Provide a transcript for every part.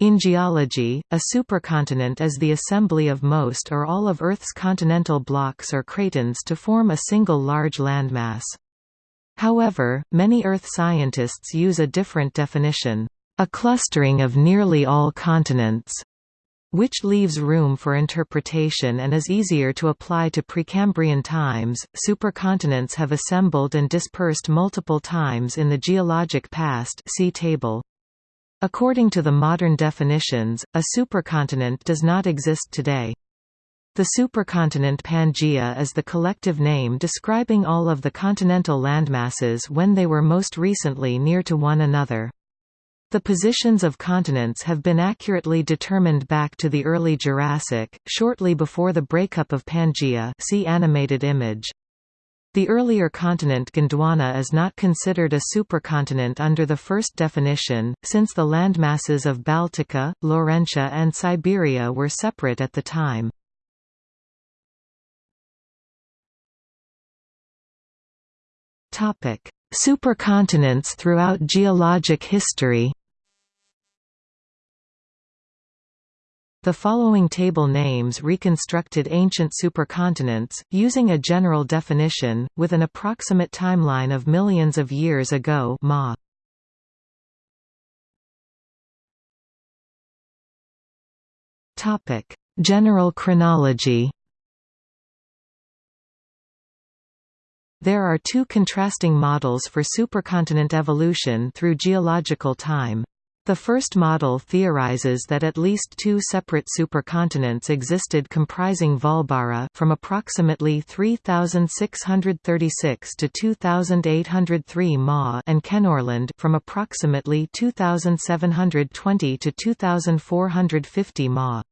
In geology, a supercontinent is the assembly of most or all of Earth's continental blocks or cratons to form a single large landmass. However, many Earth scientists use a different definition, a clustering of nearly all continents, which leaves room for interpretation and is easier to apply to Precambrian times. Supercontinents have assembled and dispersed multiple times in the geologic past. See table. According to the modern definitions, a supercontinent does not exist today. The supercontinent Pangaea is the collective name describing all of the continental landmasses when they were most recently near to one another. The positions of continents have been accurately determined back to the early Jurassic, shortly before the breakup of Pangaea see animated image. The earlier continent Gondwana is not considered a supercontinent under the first definition, since the landmasses of Baltica, Laurentia and Siberia were separate at the time. Supercontinents throughout geologic history The following table names reconstructed ancient supercontinents, using a general definition, with an approximate timeline of millions of years ago ma. General chronology There are two contrasting models for supercontinent evolution through geological time. The first model theorizes that at least two separate supercontinents existed comprising Vaalbara from approximately 3636 to 2803 Ma and Kenorland from approximately 2720 to 2450 Ma.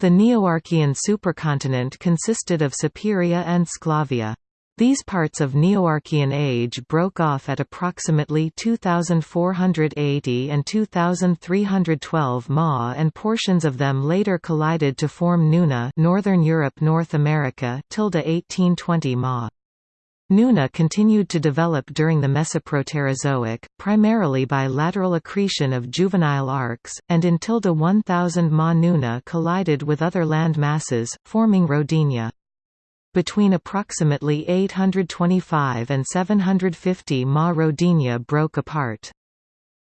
The Neoarchean supercontinent consisted of Superia and Sclavia. These parts of Neoarchean age broke off at approximately 2480 and 2312 Ma and portions of them later collided to form Nuna Northern Europe North America 1820 Ma. Nuna continued to develop during the Mesoproterozoic, primarily by lateral accretion of juvenile arcs, and in 1000 Ma Nuna collided with other land masses, forming Rodinia between approximately 825 and 750 Ma Rodinia broke apart.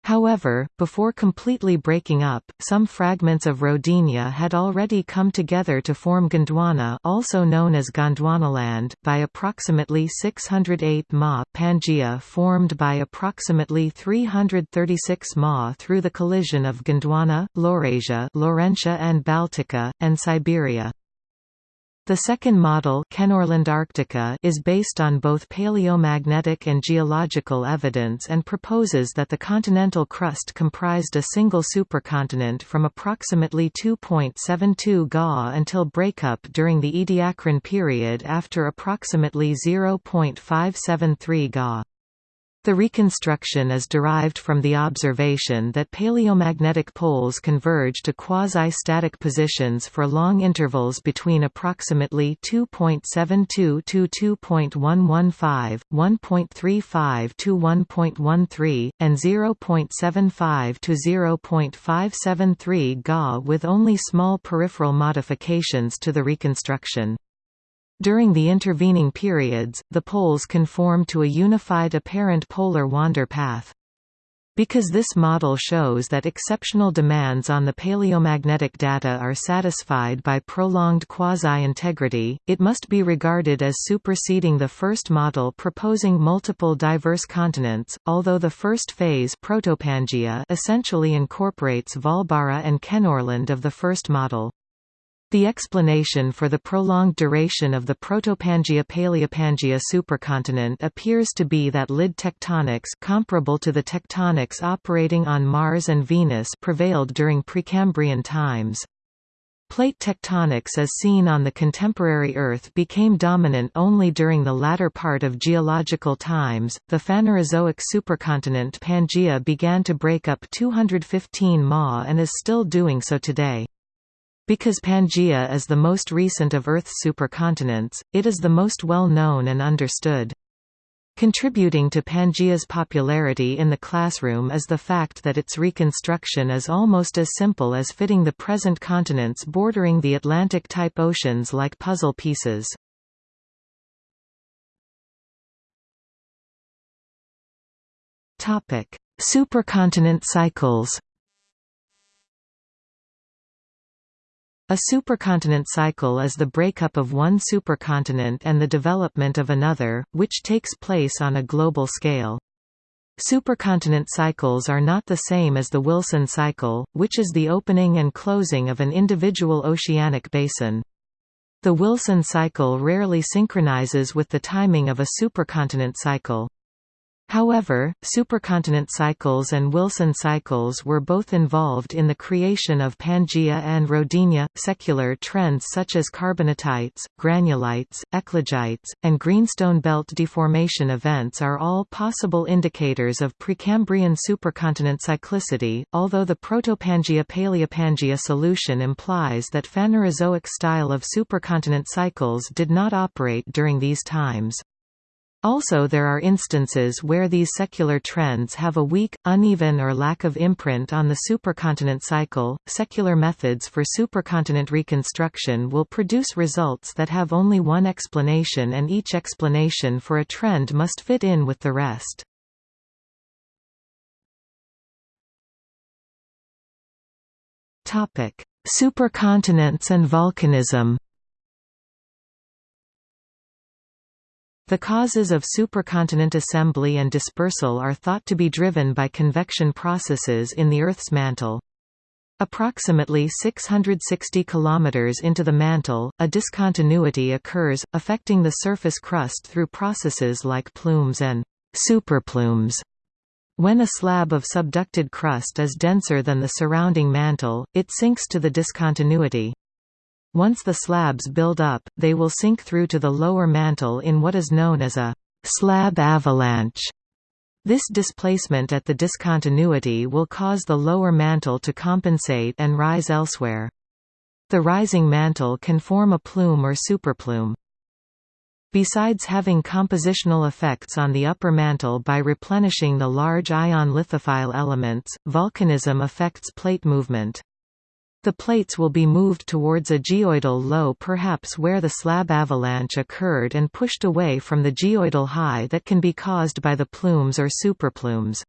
However, before completely breaking up, some fragments of Rodinia had already come together to form Gondwana also known as Gondwanaland, by approximately 608 Ma Pangaea formed by approximately 336 Ma through the collision of Gondwana, Laurasia Laurentia and Baltica, and Siberia. The second model Kenorland Arctica is based on both paleomagnetic and geological evidence and proposes that the continental crust comprised a single supercontinent from approximately 2.72 Ga until breakup during the Ediacaran period after approximately 0.573 Ga. The reconstruction is derived from the observation that paleomagnetic poles converge to quasi-static positions for long intervals between approximately 2.72 to 2.115, 1.35 to 1.13, and 0.75 to 0.573 Ga with only small peripheral modifications to the reconstruction. During the intervening periods, the poles conform to a unified apparent polar wander path. Because this model shows that exceptional demands on the paleomagnetic data are satisfied by prolonged quasi-integrity, it must be regarded as superseding the first model proposing multiple diverse continents, although the first phase essentially incorporates Vaalbara and Kenorland of the first model. The explanation for the prolonged duration of the Protopangaea-Paleopangaea supercontinent appears to be that lid tectonics comparable to the tectonics operating on Mars and Venus prevailed during Precambrian times. Plate tectonics as seen on the contemporary Earth became dominant only during the latter part of geological times. The Phanerozoic supercontinent Pangaea began to break up 215 Ma and is still doing so today. Because Pangaea is the most recent of Earth's supercontinents, it is the most well known and understood. Contributing to Pangaea's popularity in the classroom is the fact that its reconstruction is almost as simple as fitting the present continents bordering the Atlantic-type oceans like puzzle pieces. Supercontinent cycles A supercontinent cycle is the breakup of one supercontinent and the development of another, which takes place on a global scale. Supercontinent cycles are not the same as the Wilson cycle, which is the opening and closing of an individual oceanic basin. The Wilson cycle rarely synchronizes with the timing of a supercontinent cycle. However, supercontinent cycles and Wilson cycles were both involved in the creation of Pangaea and Rodinia. Secular trends such as carbonatites, granulites, eclogites, and greenstone belt deformation events are all possible indicators of Precambrian supercontinent cyclicity, although the Protopangaea-Paleopangaea solution implies that Phanerozoic style of supercontinent cycles did not operate during these times. Also there are instances where these secular trends have a weak, uneven or lack of imprint on the supercontinent cycle. Secular methods for supercontinent reconstruction will produce results that have only one explanation and each explanation for a trend must fit in with the rest. Topic: Supercontinents and volcanism. The causes of supercontinent assembly and dispersal are thought to be driven by convection processes in the Earth's mantle. Approximately 660 km into the mantle, a discontinuity occurs, affecting the surface crust through processes like plumes and superplumes. When a slab of subducted crust is denser than the surrounding mantle, it sinks to the discontinuity. Once the slabs build up, they will sink through to the lower mantle in what is known as a slab avalanche. This displacement at the discontinuity will cause the lower mantle to compensate and rise elsewhere. The rising mantle can form a plume or superplume. Besides having compositional effects on the upper mantle by replenishing the large ion lithophile elements, volcanism affects plate movement. The plates will be moved towards a geoidal low perhaps where the slab avalanche occurred and pushed away from the geoidal high that can be caused by the plumes or superplumes.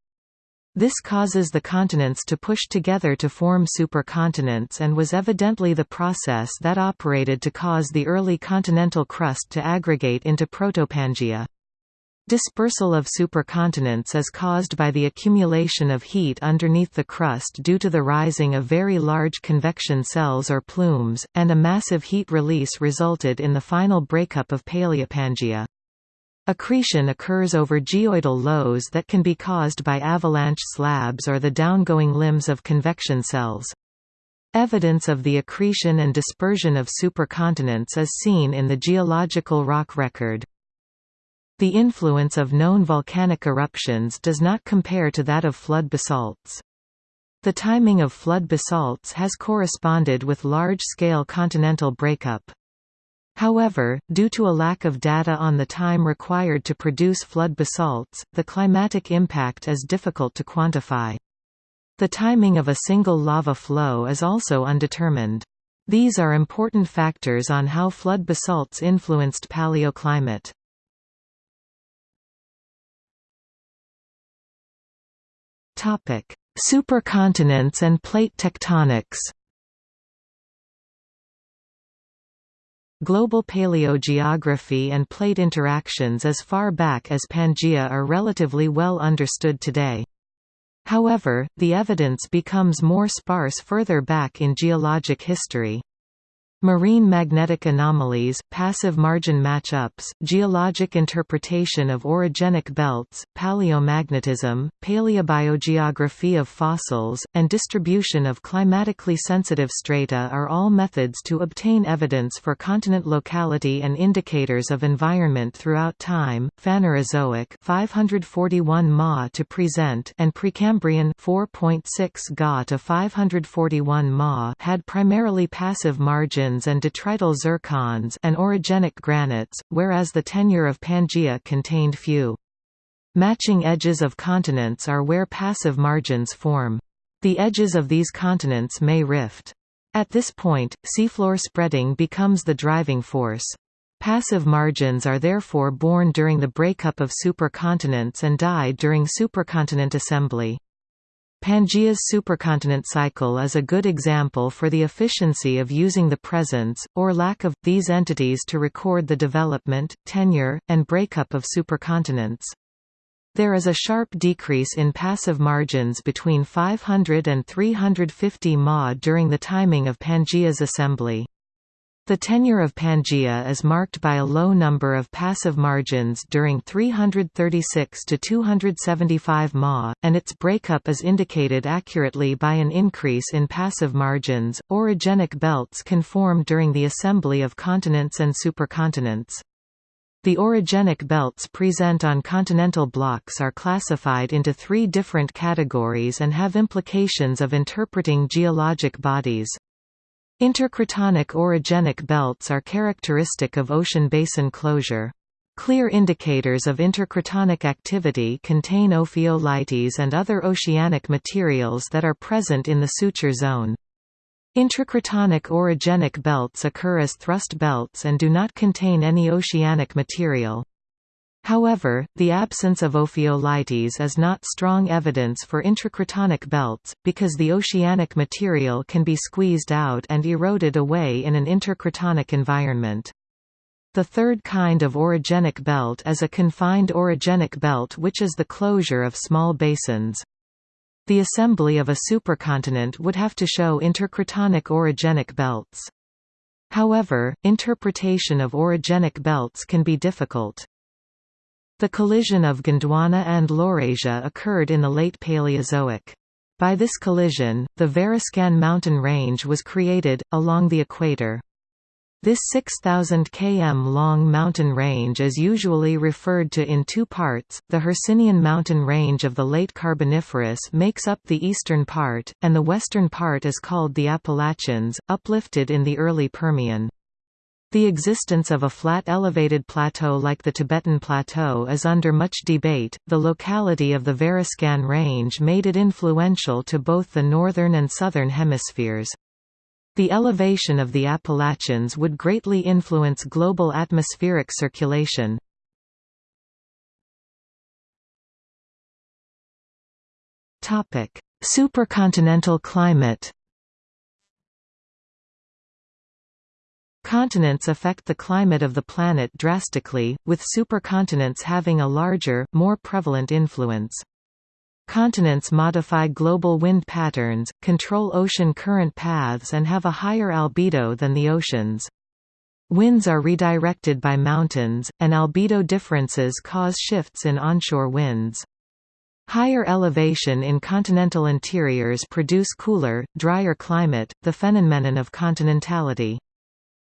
This causes the continents to push together to form supercontinents and was evidently the process that operated to cause the early continental crust to aggregate into Protopangaea. Dispersal of supercontinents is caused by the accumulation of heat underneath the crust due to the rising of very large convection cells or plumes, and a massive heat release resulted in the final breakup of Paleopangaea. Accretion occurs over geoidal lows that can be caused by avalanche slabs or the downgoing limbs of convection cells. Evidence of the accretion and dispersion of supercontinents is seen in the geological rock record. The influence of known volcanic eruptions does not compare to that of flood basalts. The timing of flood basalts has corresponded with large-scale continental breakup. However, due to a lack of data on the time required to produce flood basalts, the climatic impact is difficult to quantify. The timing of a single lava flow is also undetermined. These are important factors on how flood basalts influenced paleoclimate. Topic: Supercontinents and plate tectonics. Global paleogeography and plate interactions as far back as Pangaea are relatively well understood today. However, the evidence becomes more sparse further back in geologic history. Marine magnetic anomalies, passive margin matchups, geologic interpretation of orogenic belts, paleomagnetism, paleobiogeography of fossils, and distribution of climatically sensitive strata are all methods to obtain evidence for continent locality and indicators of environment throughout time. Phanerozoic 541 Ma to present and Precambrian 4.6 Ga to 541 Ma had primarily passive and detrital zircons and orogenic granites, whereas the tenure of Pangaea contained few Matching edges of continents are where passive margins form. The edges of these continents may rift. At this point, seafloor spreading becomes the driving force. Passive margins are therefore born during the breakup of supercontinents and die during supercontinent assembly. Pangaea's supercontinent cycle is a good example for the efficiency of using the presence, or lack of, these entities to record the development, tenure, and breakup of supercontinents. There is a sharp decrease in passive margins between 500 and 350 Ma during the timing of Pangaea's assembly. The tenure of Pangaea is marked by a low number of passive margins during 336 to 275 Ma, and its breakup is indicated accurately by an increase in passive margins. Orogenic belts can form during the assembly of continents and supercontinents. The orogenic belts present on continental blocks are classified into three different categories and have implications of interpreting geologic bodies. Intercratonic orogenic belts are characteristic of ocean basin closure. Clear indicators of intercratonic activity contain ophiolites and other oceanic materials that are present in the suture zone. Intracratonic orogenic belts occur as thrust belts and do not contain any oceanic material. However, the absence of ophiolites is not strong evidence for intracratonic belts, because the oceanic material can be squeezed out and eroded away in an intercratonic environment. The third kind of orogenic belt is a confined orogenic belt which is the closure of small basins. The assembly of a supercontinent would have to show intercratonic orogenic belts. However, interpretation of orogenic belts can be difficult. The collision of Gondwana and Laurasia occurred in the late Paleozoic. By this collision, the Variscan mountain range was created, along the equator. This 6,000 km long mountain range is usually referred to in two parts, the Hercynian mountain range of the late Carboniferous makes up the eastern part, and the western part is called the Appalachians, uplifted in the early Permian. The existence of a flat elevated plateau like the Tibetan Plateau is under much debate. The locality of the Variscan Range made it influential to both the northern and southern hemispheres. The elevation of the Appalachians would greatly influence global atmospheric circulation. Supercontinental climate Continents affect the climate of the planet drastically, with supercontinents having a larger, more prevalent influence. Continents modify global wind patterns, control ocean current paths and have a higher albedo than the oceans. Winds are redirected by mountains, and albedo differences cause shifts in onshore winds. Higher elevation in continental interiors produce cooler, drier climate, the phenomenon of continentality.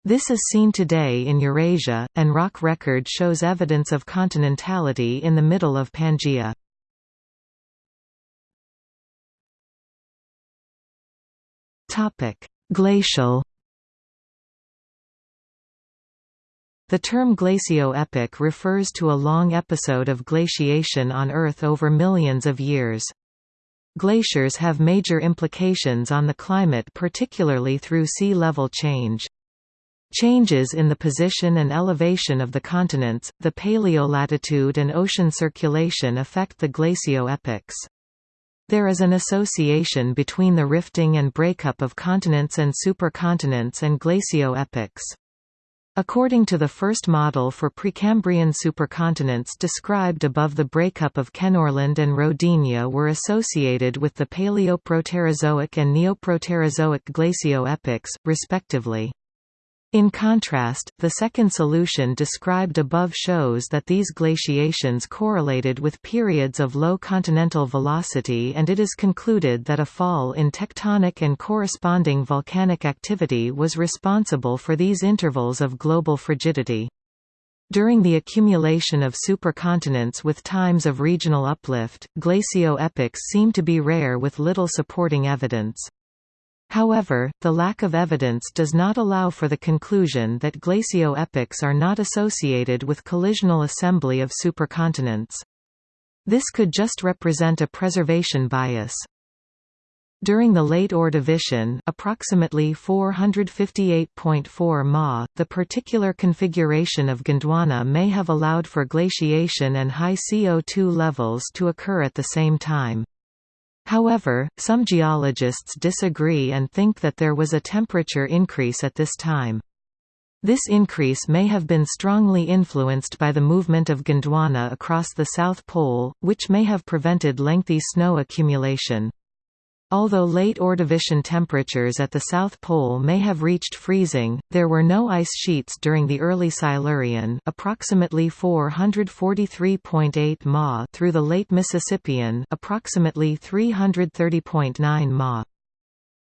This is seen today in Eurasia, and rock record shows evidence of continentality in the middle of Pangaea. Glacial. The term glacio-epoch refers to a long episode of glaciation on Earth over millions of years. Glaciers have major implications on the climate particularly through sea level change. Changes in the position and elevation of the continents, the paleolatitude and ocean circulation affect the glacio-epochs. There is an association between the rifting and breakup of continents and supercontinents and glacio-epochs. According to the first model for Precambrian supercontinents described above the breakup of Kenorland and Rodinia were associated with the Paleoproterozoic and Neoproterozoic glacio-epochs, respectively. In contrast, the second solution described above shows that these glaciations correlated with periods of low continental velocity and it is concluded that a fall in tectonic and corresponding volcanic activity was responsible for these intervals of global frigidity. During the accumulation of supercontinents with times of regional uplift, glacio-epochs seem to be rare with little supporting evidence. However, the lack of evidence does not allow for the conclusion that glacio-epochs are not associated with collisional assembly of supercontinents. This could just represent a preservation bias. During the late Ordovician approximately 458.4 Ma, the particular configuration of Gondwana may have allowed for glaciation and high CO2 levels to occur at the same time. However, some geologists disagree and think that there was a temperature increase at this time. This increase may have been strongly influenced by the movement of Gondwana across the South Pole, which may have prevented lengthy snow accumulation. Although late Ordovician temperatures at the South Pole may have reached freezing, there were no ice sheets during the early Silurian approximately 443.8 ma through the late Mississippian approximately 330.9 ma.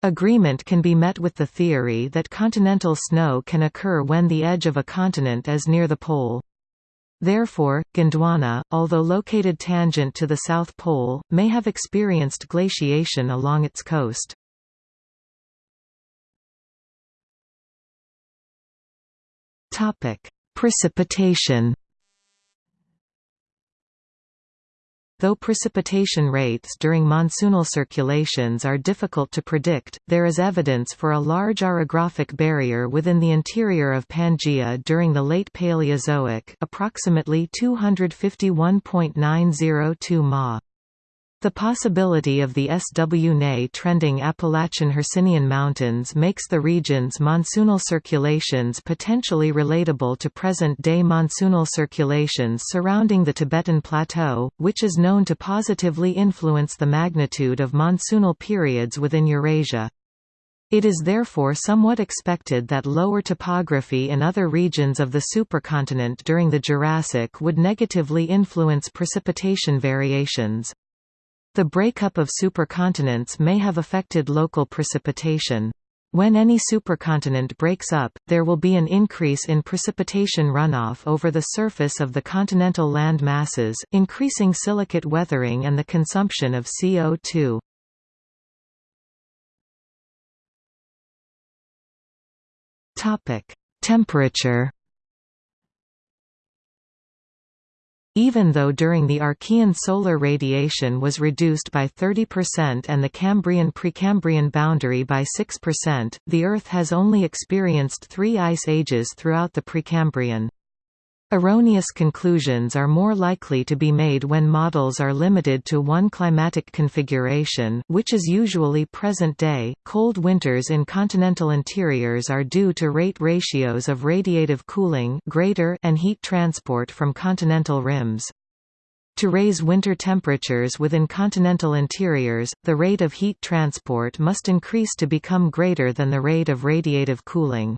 Agreement can be met with the theory that continental snow can occur when the edge of a continent is near the pole. Therefore, Gondwana, although located tangent to the South Pole, may have experienced glaciation along its coast. Precipitation Though precipitation rates during monsoonal circulations are difficult to predict, there is evidence for a large orographic barrier within the interior of Pangaea during the late Paleozoic approximately 251.902 ma. The possibility of the SW trending Appalachian Hercynian Mountains makes the region's monsoonal circulations potentially relatable to present-day monsoonal circulations surrounding the Tibetan Plateau, which is known to positively influence the magnitude of monsoonal periods within Eurasia. It is therefore somewhat expected that lower topography in other regions of the supercontinent during the Jurassic would negatively influence precipitation variations. The breakup of supercontinents may have affected local precipitation. When any supercontinent breaks up, there will be an increase in precipitation runoff over the surface of the continental land masses, increasing silicate weathering and the consumption of CO2. Temperature Even though during the Archean solar radiation was reduced by 30% and the Cambrian-Precambrian boundary by 6%, the Earth has only experienced three ice ages throughout the Precambrian. Erroneous conclusions are more likely to be made when models are limited to one climatic configuration, which is usually present-day. Cold winters in continental interiors are due to rate ratios of radiative cooling greater and heat transport from continental rims. To raise winter temperatures within continental interiors, the rate of heat transport must increase to become greater than the rate of radiative cooling.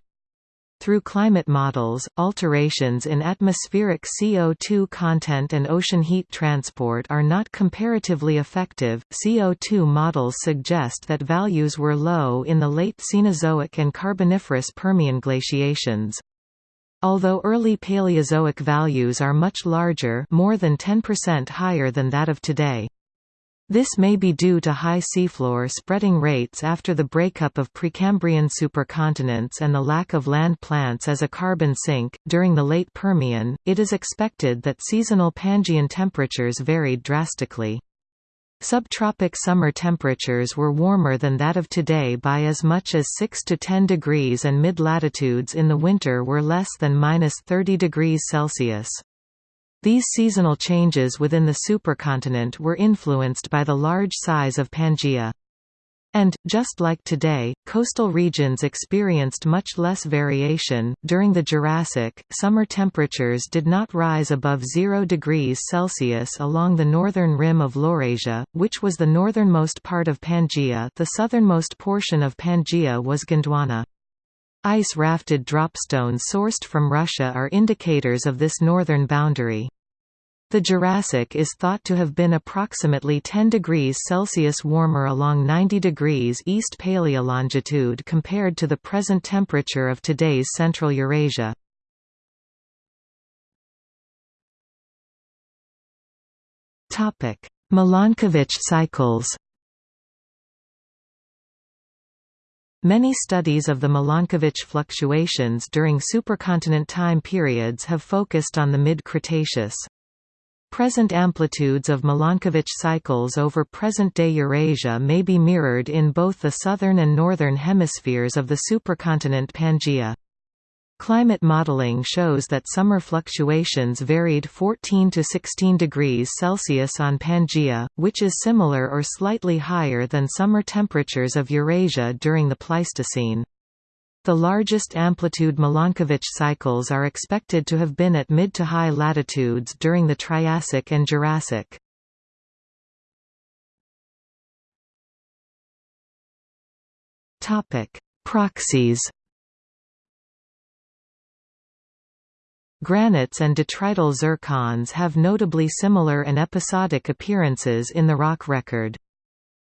Through climate models, alterations in atmospheric CO2 content and ocean heat transport are not comparatively effective. CO2 models suggest that values were low in the late Cenozoic and Carboniferous Permian glaciations. Although early Paleozoic values are much larger more than 10% higher than that of today. This may be due to high seafloor spreading rates after the breakup of Precambrian supercontinents and the lack of land plants as a carbon sink. During the late Permian, it is expected that seasonal Pangaean temperatures varied drastically. Subtropic summer temperatures were warmer than that of today by as much as 6 to 10 degrees and mid-latitudes in the winter were less than minus 30 degrees Celsius. These seasonal changes within the supercontinent were influenced by the large size of Pangaea. And, just like today, coastal regions experienced much less variation. During the Jurassic, summer temperatures did not rise above 0 degrees Celsius along the northern rim of Laurasia, which was the northernmost part of Pangaea. The southernmost portion of Pangaea was Gondwana. Ice-rafted dropstones sourced from Russia are indicators of this northern boundary. The Jurassic is thought to have been approximately 10 degrees Celsius warmer along 90 degrees east paleolongitude compared to the present temperature of today's Central Eurasia. Milankovitch cycles Many studies of the Milankovitch fluctuations during supercontinent time periods have focused on the mid-Cretaceous. Present amplitudes of Milankovitch cycles over present-day Eurasia may be mirrored in both the southern and northern hemispheres of the supercontinent Pangaea. Climate modeling shows that summer fluctuations varied 14 to 16 degrees Celsius on Pangaea, which is similar or slightly higher than summer temperatures of Eurasia during the Pleistocene. The largest amplitude Milankovitch cycles are expected to have been at mid to high latitudes during the Triassic and Jurassic. Proxies Granites and detrital zircons have notably similar and episodic appearances in the rock record.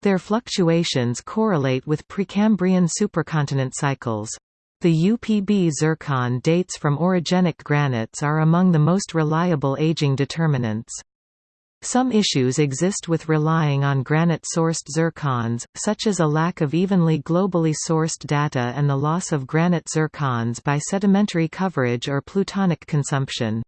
Their fluctuations correlate with Precambrian supercontinent cycles. The U-Pb zircon dates from orogenic granites are among the most reliable aging determinants. Some issues exist with relying on granite-sourced zircons, such as a lack of evenly globally sourced data and the loss of granite zircons by sedimentary coverage or plutonic consumption.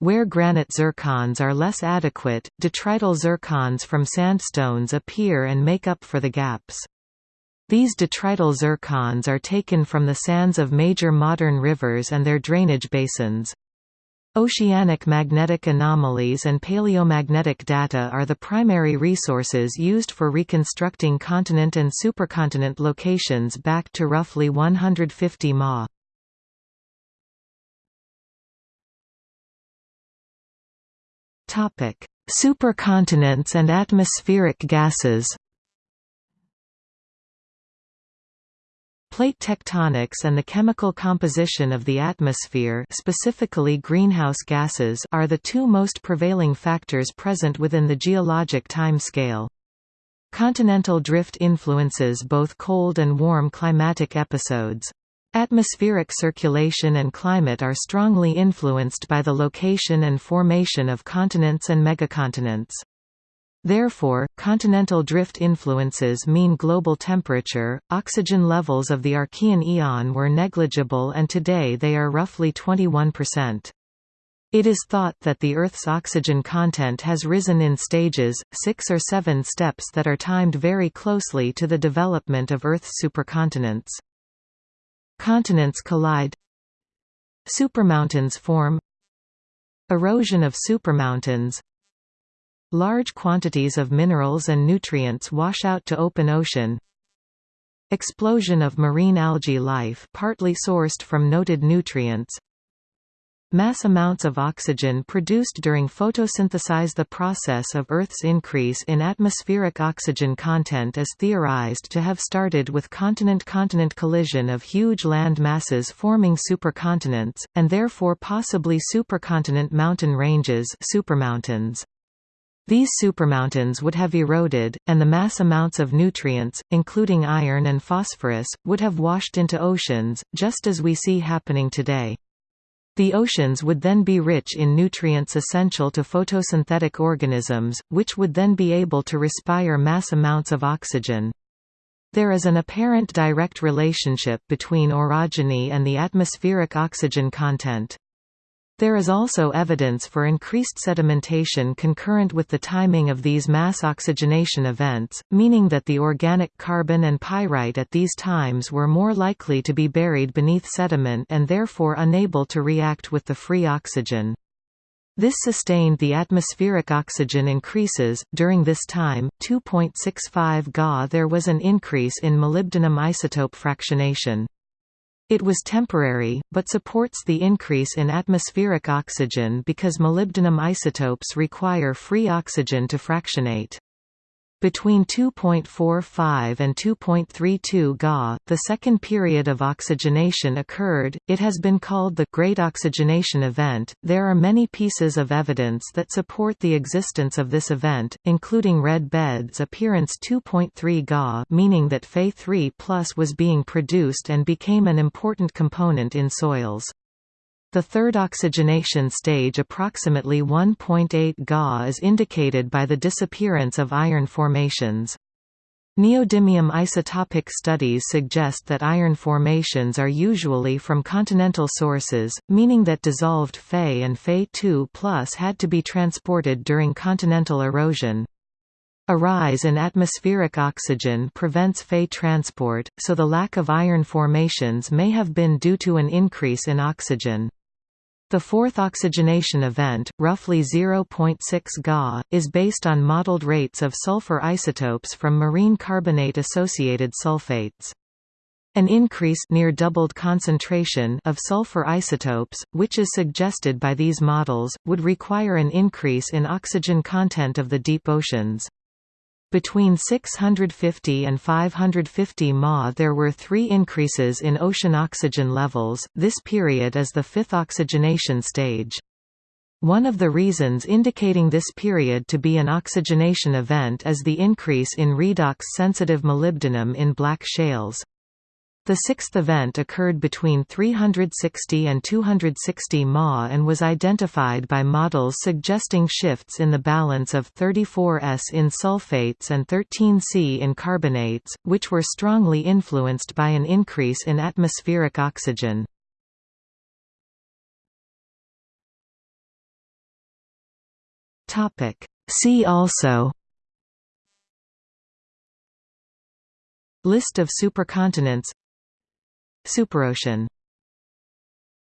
Where granite zircons are less adequate, detrital zircons from sandstones appear and make up for the gaps. These detrital zircons are taken from the sands of major modern rivers and their drainage basins. Oceanic magnetic anomalies and paleomagnetic data are the primary resources used for reconstructing continent and supercontinent locations back to roughly 150 Ma. Supercontinents and atmospheric gases. Plate tectonics and the chemical composition of the atmosphere specifically greenhouse gases are the two most prevailing factors present within the geologic time scale. Continental drift influences both cold and warm climatic episodes. Atmospheric circulation and climate are strongly influenced by the location and formation of continents and megacontinents. Therefore, continental drift influences mean global temperature. Oxygen levels of the Archean eon were negligible and today they are roughly 21%. It is thought that the Earth's oxygen content has risen in stages, six or seven steps that are timed very closely to the development of Earth's supercontinents. Continents collide Supermountains form Erosion of supermountains Large quantities of minerals and nutrients wash out to open ocean Explosion of marine algae life partly sourced from noted nutrients Mass amounts of oxygen produced during photosynthesis The process of Earth's increase in atmospheric oxygen content is theorized to have started with continent-continent collision of huge land masses forming supercontinents, and therefore possibly supercontinent mountain ranges supermountains. These supermountains would have eroded, and the mass amounts of nutrients, including iron and phosphorus, would have washed into oceans, just as we see happening today. The oceans would then be rich in nutrients essential to photosynthetic organisms, which would then be able to respire mass amounts of oxygen. There is an apparent direct relationship between orogeny and the atmospheric oxygen content. There is also evidence for increased sedimentation concurrent with the timing of these mass oxygenation events, meaning that the organic carbon and pyrite at these times were more likely to be buried beneath sediment and therefore unable to react with the free oxygen. This sustained the atmospheric oxygen increases. During this time, 2.65 Ga there was an increase in molybdenum isotope fractionation. It was temporary, but supports the increase in atmospheric oxygen because molybdenum isotopes require free oxygen to fractionate. Between 2.45 and 2.32 Ga, the second period of oxygenation occurred. It has been called the Great Oxygenation Event. There are many pieces of evidence that support the existence of this event, including red beds appearance 2.3 Ga, meaning that Fe3+ was being produced and became an important component in soils. The third oxygenation stage approximately 1.8 Ga is indicated by the disappearance of iron formations. Neodymium isotopic studies suggest that iron formations are usually from continental sources, meaning that dissolved Fe and Fe2 had to be transported during continental erosion. A rise in atmospheric oxygen prevents Fe transport, so the lack of iron formations may have been due to an increase in oxygen. The fourth oxygenation event, roughly 0.6 Ga, is based on modeled rates of sulfur isotopes from marine carbonate-associated sulfates. An increase near doubled concentration of sulfur isotopes, which is suggested by these models, would require an increase in oxygen content of the deep oceans. Between 650 and 550 Ma there were three increases in ocean oxygen levels, this period is the fifth oxygenation stage. One of the reasons indicating this period to be an oxygenation event is the increase in redox-sensitive molybdenum in black shales. The sixth event occurred between 360 and 260 Ma and was identified by models suggesting shifts in the balance of 34S in sulfates and 13C in carbonates, which were strongly influenced by an increase in atmospheric oxygen. See also List of supercontinents Superocean